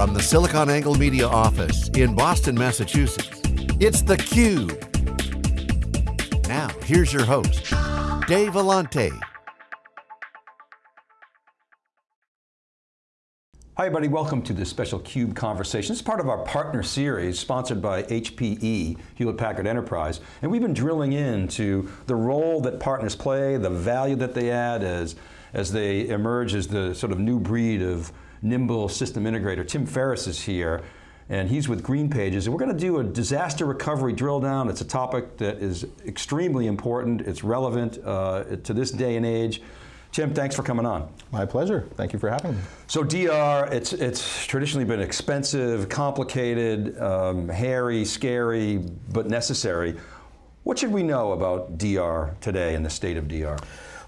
From the SiliconANGLE Media office in Boston, Massachusetts, it's theCUBE. Now, here's your host, Dave Vellante. Hi everybody, welcome to this special CUBE conversation. It's part of our partner series sponsored by HPE, Hewlett Packard Enterprise. And we've been drilling into the role that partners play, the value that they add as, as they emerge as the sort of new breed of nimble system integrator. Tim Ferriss is here and he's with Green Pages. And we're going to do a disaster recovery drill down. It's a topic that is extremely important. It's relevant uh, to this day and age. Tim, thanks for coming on. My pleasure, thank you for having me. So DR, it's, it's traditionally been expensive, complicated, um, hairy, scary, but necessary. What should we know about DR today and the state of DR?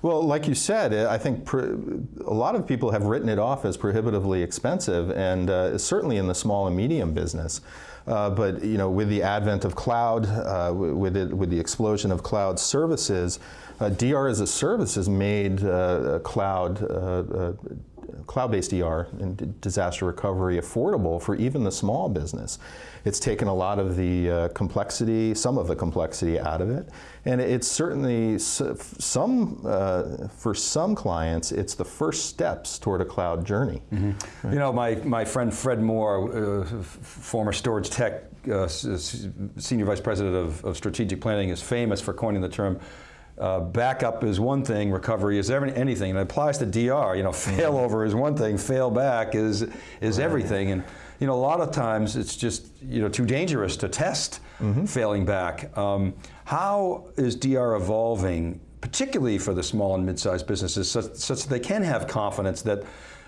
Well, like you said, I think a lot of people have written it off as prohibitively expensive, and uh, certainly in the small and medium business. Uh, but you know, with the advent of cloud, uh, with it, with the explosion of cloud services, uh, DR as a service has made uh, cloud uh, cloud-based DR and disaster recovery affordable for even the small business. It's taken a lot of the uh, complexity, some of the complexity out of it, and it's certainly some, uh, for some clients, it's the first steps toward a cloud journey. Mm -hmm. right. You know, my, my friend Fred Moore, uh, former StorageTek uh, Senior Vice President of, of Strategic Planning is famous for coining the term uh, backup is one thing, recovery is every, anything, and it applies to DR. You know, failover is one thing, fail back is is right. everything, and you know, a lot of times it's just you know too dangerous to test mm -hmm. failing back. Um, how is DR evolving, particularly for the small and mid-sized businesses, such, such that they can have confidence that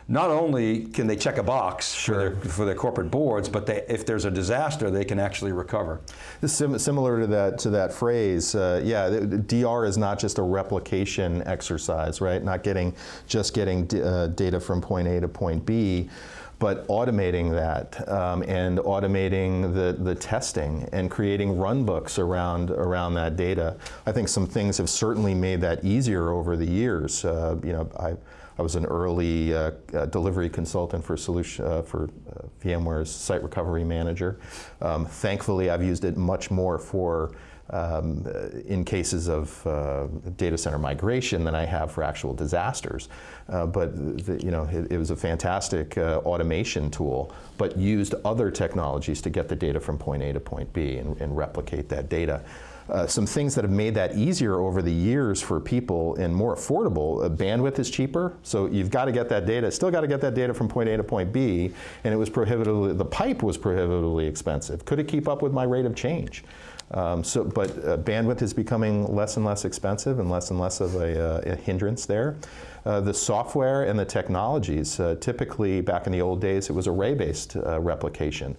not only can they check a box sure. for, their, for their corporate boards, but they, if there's a disaster, they can actually recover. This Sim similar to that to that phrase, uh, yeah, DR is not just a replication exercise, right? Not getting just getting uh, data from point A to point B, but automating that um, and automating the, the testing and creating runbooks around, around that data. I think some things have certainly made that easier over the years. Uh, you know, I, I was an early uh, uh, delivery consultant for solution uh, for uh, VMware's site recovery manager. Um, thankfully, I've used it much more for um, in cases of uh, data center migration than I have for actual disasters. Uh, but the, you know, it, it, was a fantastic uh, automation tool, but used other technologies to get the data from point A to point B and, and replicate that data. Uh, some things that have made that easier over the years for people and more affordable. Uh, bandwidth is cheaper, so you've got to get that data, still got to get that data from point A to point B, and it was prohibitively, the pipe was prohibitively expensive. Could it keep up with my rate of change? Um, so, but uh, bandwidth is becoming less and less expensive and less and less of a, uh, a hindrance there. Uh, the software and the technologies, uh, typically back in the old days it was array-based uh, replication.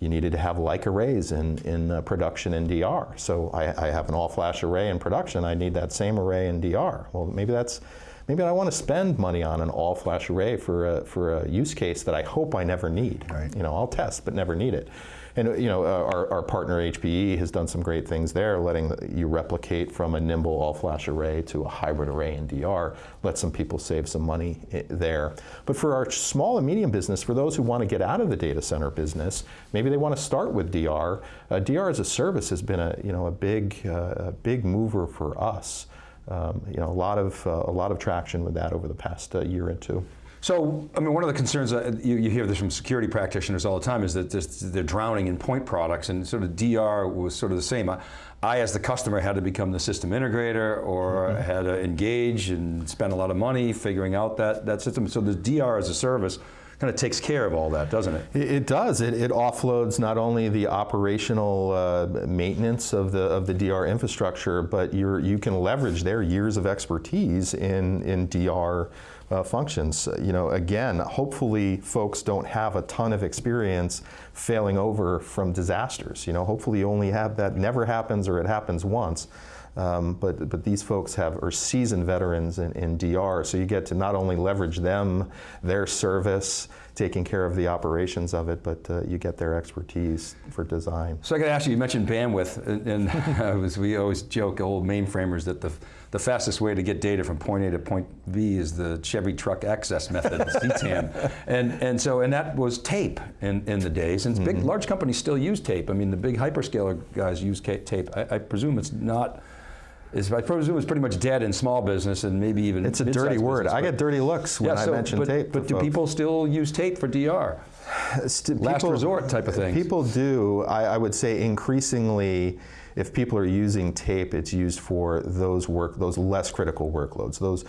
You needed to have like arrays in, in uh, production in DR. So I, I have an all-flash array in production, I need that same array in DR. Well, maybe that's maybe I want to spend money on an all-flash array for a, for a use case that I hope I never need. Right. You know, I'll test but never need it. And you know, uh, our, our partner HPE has done some great things there, letting you replicate from a Nimble all-flash array to a hybrid array in DR, let some people save some money there. But for our small and medium business, for those who want to get out of the data center business, maybe they want to start with DR. Uh, DR as a service has been a, you know, a, big, uh, big mover for us. Um, you know, a lot of uh, a lot of traction with that over the past uh, year or two. So, I mean, one of the concerns, that you, you hear this from security practitioners all the time, is that they're drowning in point products, and sort of DR was sort of the same. I, I as the customer, had to become the system integrator, or mm -hmm. had to engage and spend a lot of money figuring out that, that system. So the DR as a service kind of takes care of all that, doesn't it? It, it does. It, it, offloads not only the operational uh, maintenance of the of the DR infrastructure, but you you can leverage their years of expertise in in DR uh, functions. You know, again, hopefully folks don't have a ton of experience failing over from disasters. You know, hopefully you only have that never happens or it happens once. Um, but, but these folks have, are seasoned veterans in, in DR, so you get to not only leverage them, their service, taking care of the operations of it, but uh, you get their expertise for design. So I got to ask you, you mentioned bandwidth, and, and we always joke, old mainframers, that the, the fastest way to get data from point A to point B is the Chevy truck access method, CTAM. And, and so, and that was tape in, in the days, and mm -hmm. big, mm-hmm. large companies still use tape. I mean, the big hyperscaler guys use tape. I, I presume it's not is I presume it's pretty much dead in small business and maybe even It's a dirty word. Business, I get dirty looks when yeah, so, I mention but, tape. But do folks. people still use tape for DR? Last people, resort type of thing. People do. I, I would say increasingly, if people are using tape, it's used for those work, those less critical workloads. Those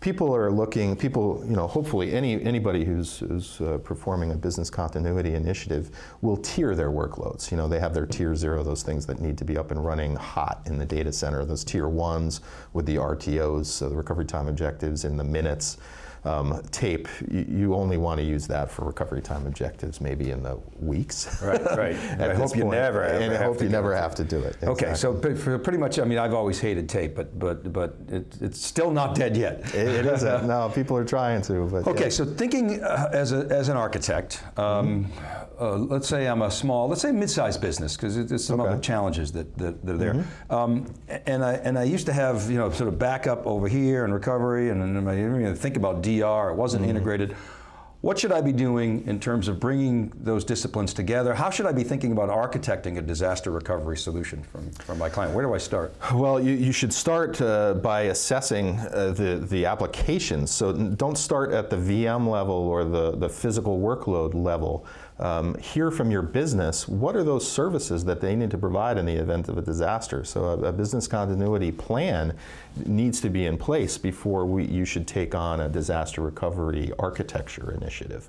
people are looking, people, you know, hopefully any, anybody who's, who's uh, performing a business continuity initiative will tier their workloads. You know, they have their tier zero, those things that need to be up and running hot in the data center, those tier ones with the RTOs, so the recovery time objectives in the minutes um, tape, you, you, only want to use that for recovery time objectives, maybe in the weeks. Right, right. I hope you never. And I hope you never have to do it. Exactly. Okay, so pretty much, I mean, I've always hated tape, but but but it, it's still not dead yet. it, it isn't. no, people are trying to. But okay, yeah. so thinking uh, as a, as an architect. Um, mm -hmm uh, let's say I'm a small, let's say mid-sized business, because there's some okay. other challenges that, that, that are there. Mm -hmm. um, and I and I used to have you know sort of backup over here and recovery, and, and I didn't even think about DR. It wasn't mm integrated. What should I be doing in terms of bringing those disciplines together? How should I be thinking about architecting a disaster recovery solution from, from my client? Where do I start? Well, you, you should start uh, by assessing uh, the, the applications. So don't start at the VM level or the, the physical workload level. Um, hear from your business, what are those services that they need to provide in the event of a disaster? So a, a business continuity plan needs to be in place before we, you should take on a disaster recovery architecture initiative.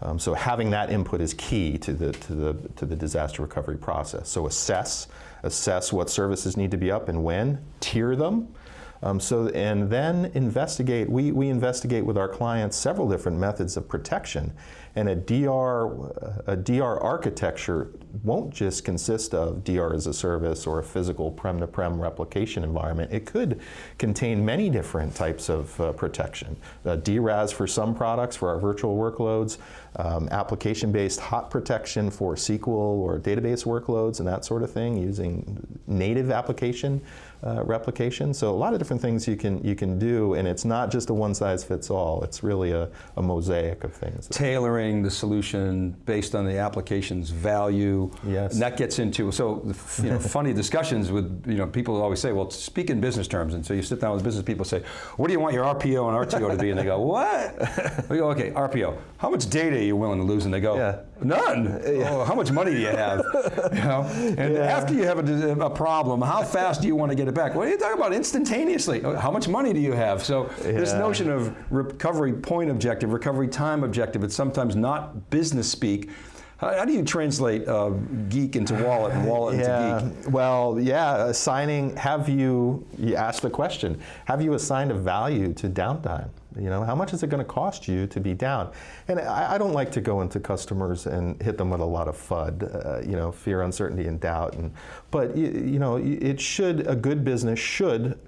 Um, so having that input is key to the, to, the, to the disaster recovery process. So assess, assess what services need to be up and when, tier them, um, so, and then investigate, we, we investigate with our clients several different methods of protection and a DR, a DR architecture won't just consist of DR as a service or a physical prem-to-prem -prem replication environment. It could contain many different types of uh, protection. Uh, DRaaS for some products, for our virtual workloads, um, application-based hot protection for SQL or database workloads and that sort of thing using native application uh, replication. So a lot of different things you can you can do, and it's not just a one size fits all. It's really a, a mosaic of things. Tailoring the solution based on the application's value. Yes. And that gets into so you know funny discussions with you know people always say, well, speak in business terms, and so you sit down with business people say, what do you want your RPO and RTO to be? And they go, what? We go, okay, RPO. How much data are you willing to lose? And they go, yeah. none. Yeah. Oh, how much money do you have? you know, and yeah. after you have a, a problem, how fast do you want to get it back. What are you talking about instantaneously? Oh, how much money do you have? So this notion of recovery point objective, recovery time objective, it's sometimes not business speak. How, how do you translate uh, geek into wallet and wallet yeah. into geek? Well, yeah, assigning, have you, you ask the question, have you assigned a value to downtime? You know, how much is it going to cost you to be down? And I, I, don't like to go into customers and hit them with a lot of FUD, uh, you know, fear, uncertainty, and doubt. And, but, you, you know, it should, a good business should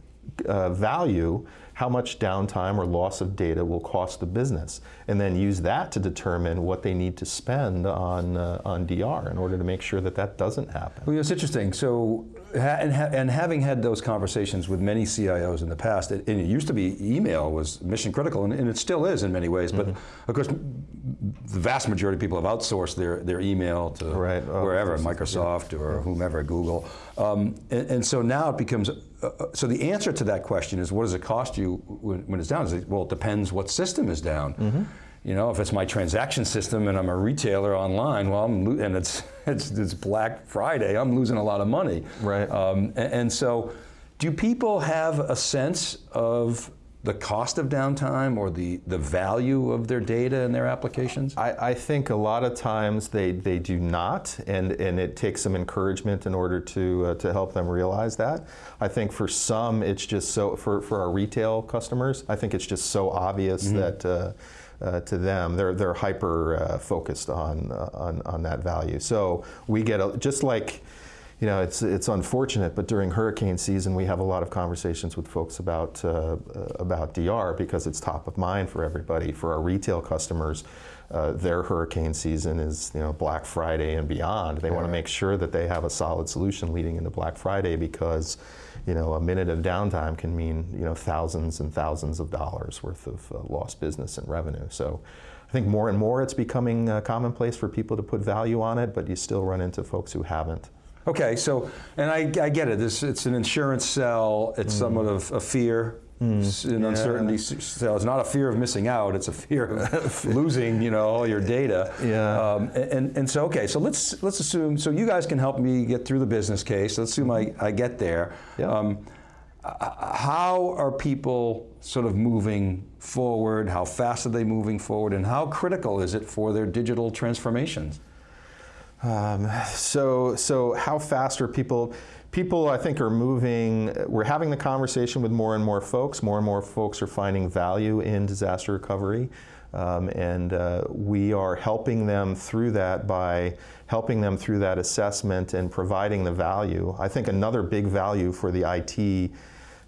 uh, value how much downtime or loss of data will cost the business, and then use that to determine what they need to spend on, uh, on DR in order to make sure that that doesn't happen. Well, it's interesting. So and, ha and, having had those conversations with many CIOs in the past, it, it used to be email was mission critical, and, and, it still is in many ways, but mm -hmm. of course, the vast majority of people have outsourced their, their email to right. oh, wherever, Microsoft yeah. or whomever, Google. Um, and, and, so now it becomes, uh, uh, so the answer to that question is what does it cost you when, when it's down? It, well, it depends what system is down. Mm -hmm. You know, if it's my transaction system and I'm a retailer online, well, I'm and it's, it's, it's Black Friday, I'm losing a lot of money. Right. Um, and, and so, do people have a sense of the cost of downtime or the, the value of their data and their applications? I, I, think a lot of times they, they do not, and, and it takes some encouragement in order to, uh, to help them realize that. I think for some, it's just so, for, for our retail customers, I think it's just so obvious mm -hmm. that uh, uh, to them. They're, they're hyper uh, focused on, uh, on, on that value. So we get, a, just like, you know, it's, it's unfortunate, but during hurricane season, we have a lot of conversations with folks about, uh, about DR because it's top of mind for everybody. For our retail customers, uh, their hurricane season is you know Black Friday and beyond. They want to make sure that they have a solid solution leading into Black Friday because you know a minute of downtime can mean you know thousands and thousands of dollars worth of uh, lost business and revenue. So. I think more and more it's becoming uh, commonplace for people to put value on it, but you still run into folks who haven't. Okay, so, and I, I get it, this, it's an insurance sell, it's somewhat of a fear, s- an uncertainty s- sell. It's not a fear of missing out, it's a fear of losing, you know, all your data. Yeah. Um, and, and so, okay, so let's, let's assume, so you guys can help me get through the business case, let's assume I, I get there. Yeah. Um, how are people sort of moving forward? How fast are they moving forward? And how critical is it for their digital transformations? Um, so, so how fast are people? People, I think, are moving. We're having the conversation with more and more folks. More and more folks are finding value in disaster recovery, um, and uh, we are helping them through that by helping them through that assessment and providing the value. I think another big value for the IT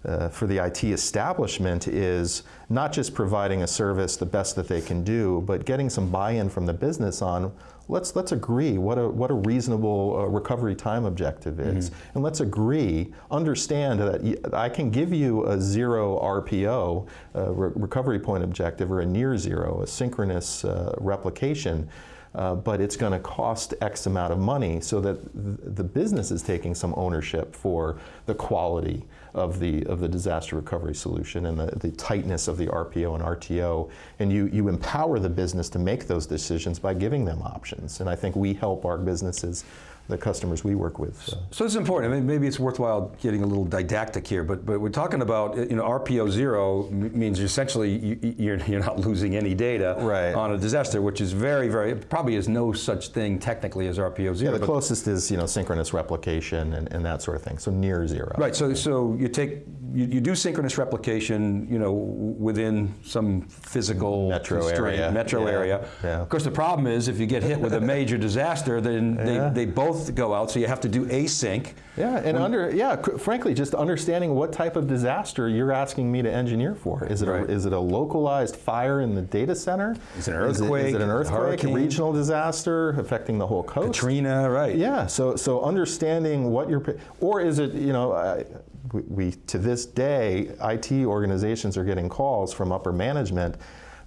uh, for the IT establishment is not just providing a service the best that they can do, but getting some buy-in from the business on let's let's agree what a what a reasonable uh, recovery time objective is, and let's agree, understand that I can give you a zero RPO uh, re- recovery point objective or a near zero, a synchronous uh, replication. Uh, but it's going to cost X amount of money so that th- the business is taking some ownership for the quality of the, of the disaster recovery solution and the, the tightness of the RPO and RTO. And you, you empower the business to make those decisions by giving them options. And I think we help our businesses, the customers we work with. uh, So it's important. I mean, maybe it's worthwhile getting a little didactic here, but but we're talking about you know RPO zero means essentially you, you're you're not losing any data Right. on a disaster, which is very very probably is no such thing technically as RPO zero. yeah, the closest is you know synchronous replication and, and that sort of thing. So near zero. Right. So so you take you, you do synchronous replication, you know, within some physical Metro area. metro Yeah. area. Yeah. Of course, the problem is if you get hit with a major disaster, then Yeah. they, they both go out. So you have to do async. Yeah, and under yeah, frankly, just understanding what type of disaster you're asking me to engineer for. Is it Right. a, is it a localized fire in the data center? Is it an earthquake? is it an Is it a earthquake? regional disaster affecting the whole coast? Katrina, right? Yeah, so so understanding what you're, or is it you know, I, we, we to this day, IT organizations are getting calls from upper management.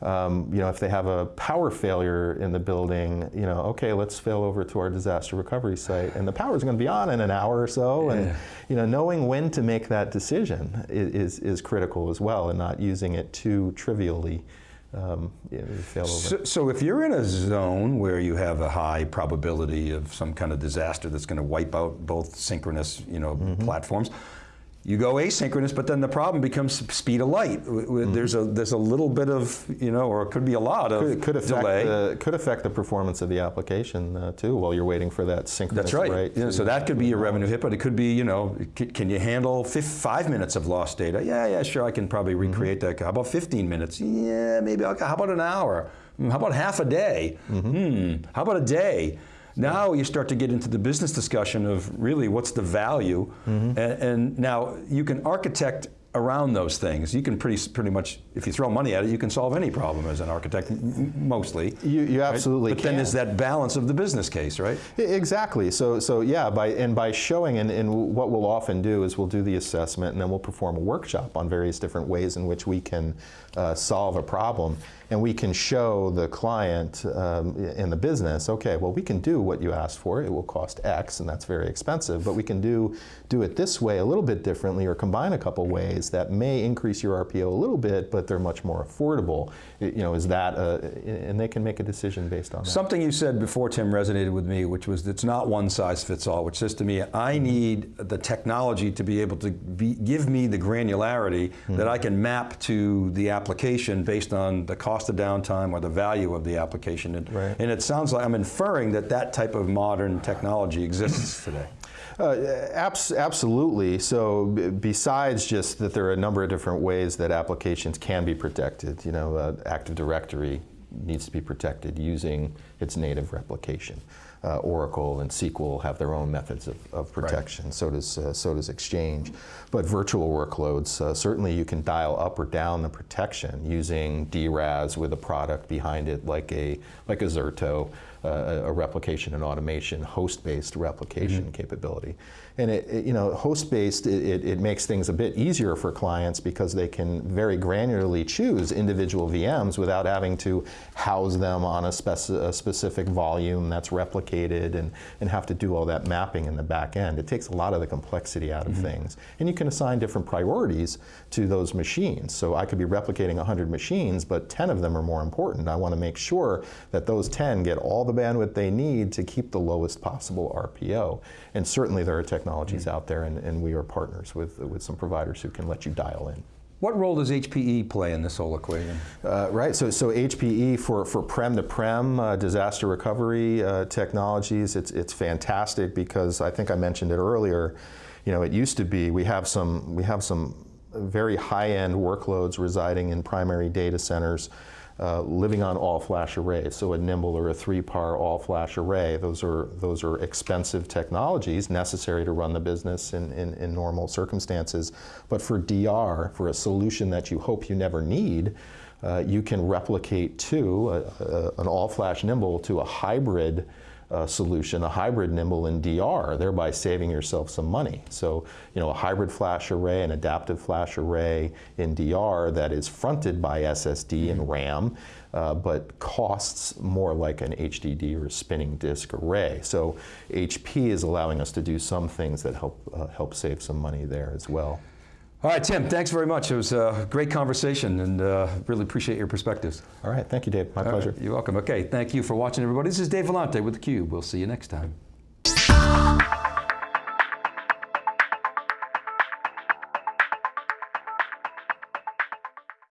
Um, you know, if they have a power failure in the building, you know, okay, let's fail over to our disaster recovery site, and the power is going to be on in an hour or so, and you know, knowing when to make that decision is is critical as well, and not using it too trivially. Um, you fail over. So, so if you're in a zone where you have a high probability of some kind of disaster that's going to wipe out both synchronous, you know, Mm-hmm. platforms, you go asynchronous, but then the problem becomes speed of light. W- There's a there's a little bit of you know, or it could be a lot of Mm-hmm. could, could affect delay. the could affect the performance of the application uh, too while you're waiting for that synchronous That's right. Yeah, so that could be a revenue hit, but it could be, you know, can you handle fif- five minutes of lost data? Yeah, yeah, sure, I can probably Mm-hmm. recreate that. How about 15 minutes? Yeah, maybe. I'll, how about an hour? Hmm, How about half a day? Mm-hmm. Hmm. How about a day? Now you start to get into the business discussion of really what's the value, Mm-hmm. and, and now you can architect around those things. You can pretty pretty much, if you throw money at it, you can solve any problem as an architect, mostly. You, you right? absolutely But then there's that balance of the business case, right? Exactly. So, so yeah, by and by showing, and, and what we'll often do is we'll do the assessment, and then we'll perform a workshop on various different ways in which we can uh, solve a problem, and we can show the client um, in the business, okay, well, we can do what you asked for. It will cost X, and that's very expensive, but we can do do it this way a little bit differently, or combine a couple ways that may increase your RPO a little bit, but they're much more affordable. You know, is that, a, and they can make a decision based on that. Something you said before, Tim, resonated with me, which was it's not one size fits all, which says to me, I mm-hmm. need the technology to be able to be, give me the granularity mm-hmm. that I can map to the application based on the cost of downtime or the value of the application. And, Right. and it sounds like I'm inferring that that type of modern technology exists today. Uh, abs- absolutely. So, besides just that, there are a number of different ways that applications can be protected, You know, uh, Active Directory needs to be protected using its native replication. Uh, Oracle and SQL have their own methods of, of protection. So does uh, so does Exchange. But virtual workloads uh, certainly you can dial up or down the protection using DRaaS with a product behind it like a like a Zerto, uh, a replication and automation host-based replication mm -hmm. capability. And it, it you know host-based it, it, makes things a bit easier for clients because they can very granularly choose individual VMs without having to house them on a, speci a specific volume that's replicated and, and have to do all that mapping in the back end. It takes a lot of the complexity out of mm -hmm. things. And you can assign different priorities to those machines. So I could be replicating 100 machines, but 10 of them are more important. I want to make sure that those 10 get all the bandwidth they need to keep the lowest possible RPO. And certainly there are technologies mm -hmm. out there, and, and we are partners with, with some providers who can let you dial in. What role does HPE play in this whole equation? Uh, right, so, so HPE for, for prem-to-prem uh, disaster recovery uh, technologies, it's, it's fantastic because I think I mentioned it earlier, you know, it used to be, we have some, we have some very high-end workloads residing in primary data centers uh, living on all-flash arrays, so a Nimble or a 3PAR all-flash array. Those are, those are expensive technologies necessary to run the business in, in, in, normal circumstances. But for DR, for a solution that you hope you never need, uh, you can replicate to a, a, an all-flash Nimble to a hybrid uh, solution, a hybrid Nimble in DR, thereby saving yourself some money. So, you know, a hybrid flash array, an adaptive flash array in DR that is fronted by SSD and mm-hmm. RAM, uh, but costs more like an HDD or spinning disk array. So HP is allowing us to do some things that help, uh, help save some money there as well. All right, Tim, thanks very much. It was a great conversation and uh, really appreciate your perspectives. All right, thank you, Dave. My All pleasure. Right, you're welcome. Okay, thank you for watching, everybody. This is Dave Vellante with theCUBE. We'll see you next time.